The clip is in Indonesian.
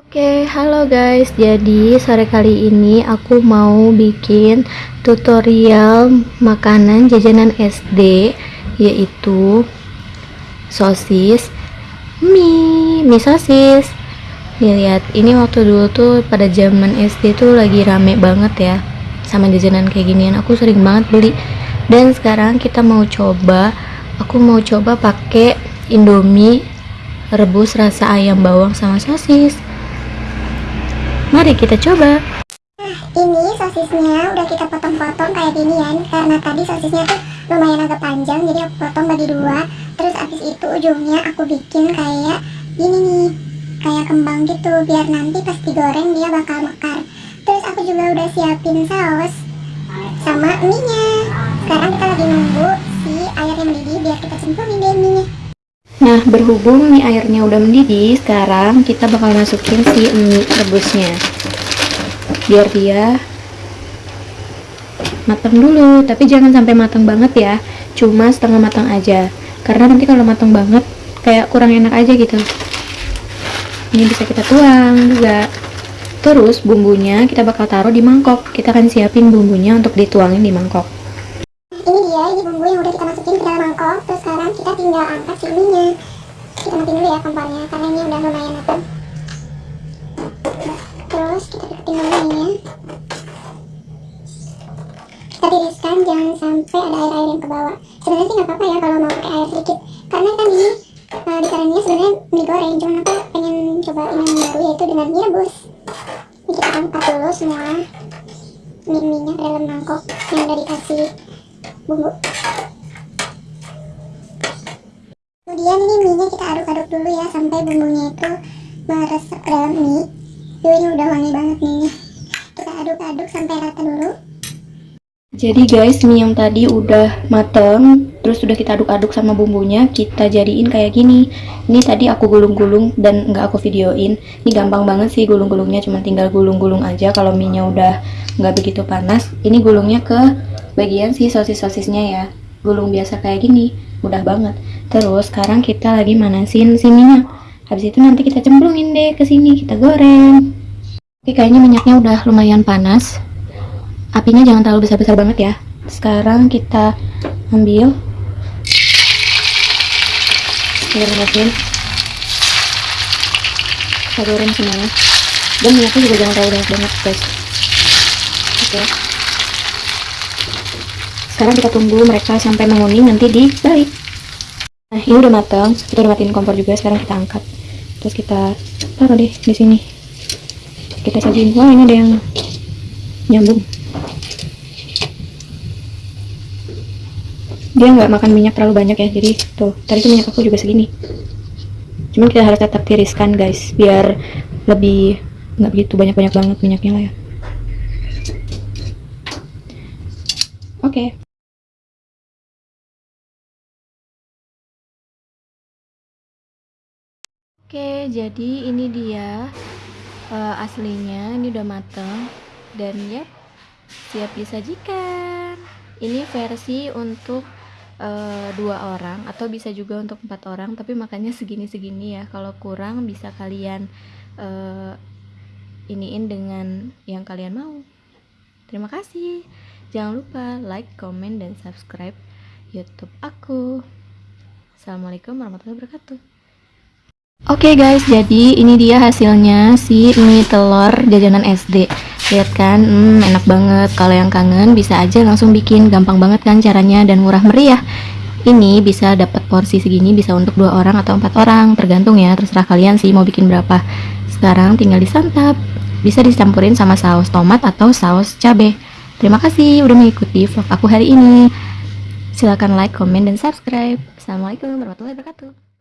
Oke, halo guys. Jadi sore kali ini aku mau bikin tutorial makanan jajanan SD yaitu sosis mie, mie sosis. Nih lihat, ini waktu dulu tuh pada zaman SD tuh lagi rame banget ya sama jajanan kayak ginian. Aku sering banget beli. Dan sekarang kita mau coba, aku mau coba pakai Indomie rebus rasa ayam bawang sama sosis. Mari kita coba. Nah, ini sosisnya udah kita potong-potong kayak ginian karena tadi sosisnya tuh lumayan agak panjang jadi aku potong bagi dua. Terus abis itu ujungnya aku bikin kayak gini nih kayak kembang gitu biar nanti pas digoreng dia bakal mekar. Terus aku juga udah siapin saus sama mie nya sekarang kita lagi nunggu si airnya mendidih biar kita cemplungin deh mie Nah, berhubung mie airnya udah mendidih, sekarang kita bakal masukin si mie rebusnya. Biar dia matang dulu, tapi jangan sampai matang banget ya. Cuma setengah matang aja. Karena nanti kalau matang banget kayak kurang enak aja gitu. Ini bisa kita tuang juga. Terus bumbunya kita bakal taruh di mangkok. Kita akan siapin bumbunya untuk dituangin di mangkok. Ini dia ini bumbu yang udah kita masukin ke dalam mangkok. Terus sekarang kita tinggal angkat si mie kita matiin dulu ya kompornya karena ini udah lumayan matang. Terus kita deketin bumbunya. Kita tiriskan jangan sampai ada air-air yang ke bawah. Sebenarnya sih nggak apa-apa ya kalau mau pakai air sedikit. Karena kan ini uh, disarannya sebenarnya mie goreng cuma aku pengen coba ini yang baru yaitu dengan mie rebus. Ini kita angkat dulu semua mie-mie nya ke dalam mangkok yang udah dikasih bumbu kemudian ini mie nya kita aduk-aduk dulu ya sampai bumbunya itu meresap ke dalam mie. Yuh, ini udah wangi banget mie nya kita aduk-aduk sampai rata dulu. Jadi guys, mie yang tadi udah mateng, terus udah kita aduk-aduk sama bumbunya, kita jadiin kayak gini. Ini tadi aku gulung-gulung dan nggak aku videoin. Ini gampang banget sih gulung-gulungnya, cuma tinggal gulung-gulung aja kalau mie-nya udah nggak begitu panas. Ini gulungnya ke bagian si sosis-sosisnya ya. Gulung biasa kayak gini, mudah banget. Terus sekarang kita lagi manasin si mie-nya. Habis itu nanti kita cemplungin deh ke sini, kita goreng. Oke, kayaknya minyaknya udah lumayan panas apinya jangan terlalu besar-besar banget ya sekarang kita ambil masukin kita goreng semuanya. Dan minyaknya juga jangan terlalu banyak banget guys. Oke. Sekarang kita tunggu mereka sampai menguning nanti dibalik nah ini udah matang. Kita udah matiin kompor juga. Sekarang kita angkat. Terus kita taruh deh di sini. Kita sajiin. Wah ini ada yang nyambung dia nggak makan minyak terlalu banyak ya jadi tuh tadi tuh minyak aku juga segini cuman kita harus tetap tiriskan guys biar lebih nggak begitu banyak-banyak banget minyaknya lah ya oke Oke, jadi ini dia uh, aslinya. Ini udah mateng dan ya siap disajikan. Ini versi untuk uh, dua orang atau bisa juga untuk empat orang, tapi makannya segini-segini ya. Kalau kurang bisa kalian uh, iniin dengan yang kalian mau. Terima kasih. Jangan lupa like, comment, dan subscribe YouTube aku. Assalamualaikum warahmatullahi wabarakatuh. Oke okay guys, jadi ini dia hasilnya si mie telur jajanan SD. Lihat kan, hmm, enak banget. Kalau yang kangen bisa aja langsung bikin, gampang banget kan caranya dan murah meriah. Ini bisa dapat porsi segini bisa untuk dua orang atau empat orang, tergantung ya. Terserah kalian sih mau bikin berapa. Sekarang tinggal disantap. Bisa dicampurin sama saus tomat atau saus cabai. Terima kasih udah mengikuti vlog aku hari ini. Silahkan like, komen, dan subscribe. Assalamualaikum warahmatullahi wabarakatuh.